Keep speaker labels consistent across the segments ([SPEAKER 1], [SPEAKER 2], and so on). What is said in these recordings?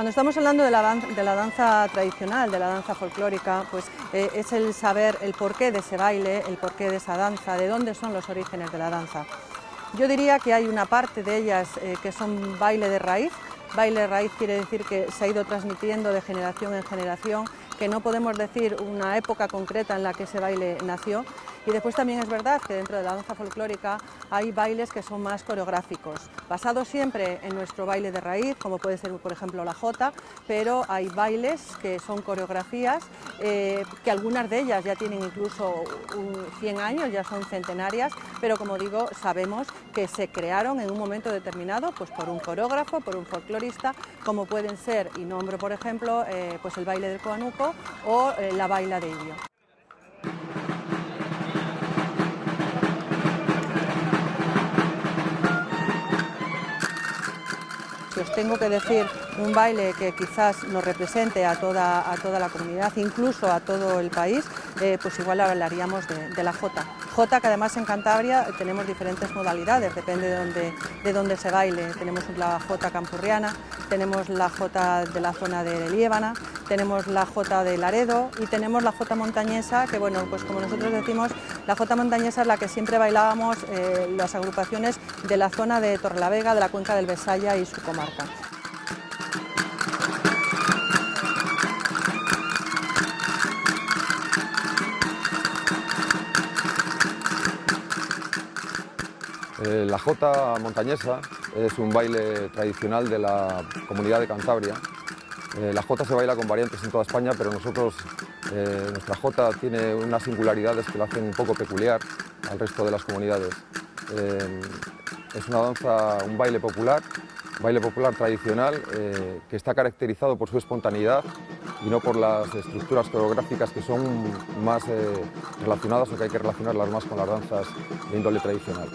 [SPEAKER 1] Cuando estamos hablando de la, danza, tradicional, de la danza folclórica, pues eh, es el saber el porqué de ese baile, el porqué de esa danza, de dónde son los orígenes de la danza. Yo diría que hay una parte de ellas eh, que son baile de raíz, baile de raíz quiere decir que se ha ido transmitiendo de generación en generación, que no podemos decir una época concreta en la que ese baile nació, y después también es verdad que dentro de la danza folclórica hay bailes que son más coreográficos, basados siempre en nuestro baile de raíz, como puede ser por ejemplo la jota, pero hay bailes que son coreografías, eh, que algunas de ellas ya tienen incluso 100 años, ya son centenarias, pero como digo, sabemos que se crearon en un momento determinado pues por un coreógrafo, por un folclorista, como pueden ser, y nombro por ejemplo, eh, pues el baile del coanuco o eh, la baila de Ilio. Tengo que decir un baile que quizás nos represente a toda, a toda la comunidad, incluso a todo el país, eh, pues igual hablaríamos de, la Jota. Jota que además en Cantabria tenemos diferentes modalidades, depende de dónde, de se baile. Tenemos la Jota campurriana, tenemos la Jota de la zona de Liébana, tenemos la Jota de Laredo y tenemos la Jota montañesa, que bueno, pues como nosotros decimos, la Jota montañesa es la que siempre bailábamos eh, las agrupaciones de la zona de Torrelavega, de la cuenca del Besaya y su comarca.
[SPEAKER 2] Eh, la Jota montañesa es un baile tradicional de la comunidad de Cantabria eh, la jota se baila con variantes en toda España, pero nosotros, eh, nuestra jota tiene unas singularidades que la hacen un poco peculiar al resto de las comunidades. Es una danza, un baile popular, baile popular tradicional que está caracterizado por su espontaneidad y no por las estructuras coreográficas que son más relacionadas o que hay que relacionarlas más con las danzas de índole tradicional.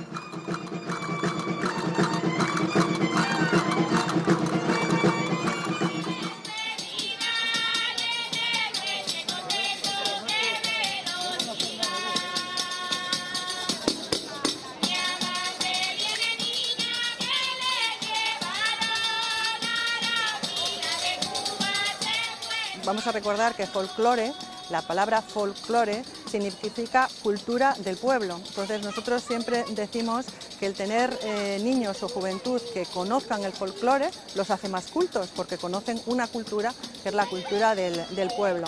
[SPEAKER 1] Vamos a recordar que folclore, la palabra folclore, significa cultura del pueblo. Entonces nosotros siempre decimos que el tener eh, niños o juventud que conozcan el folclore los hace más cultos, porque conocen una cultura que es la cultura del pueblo.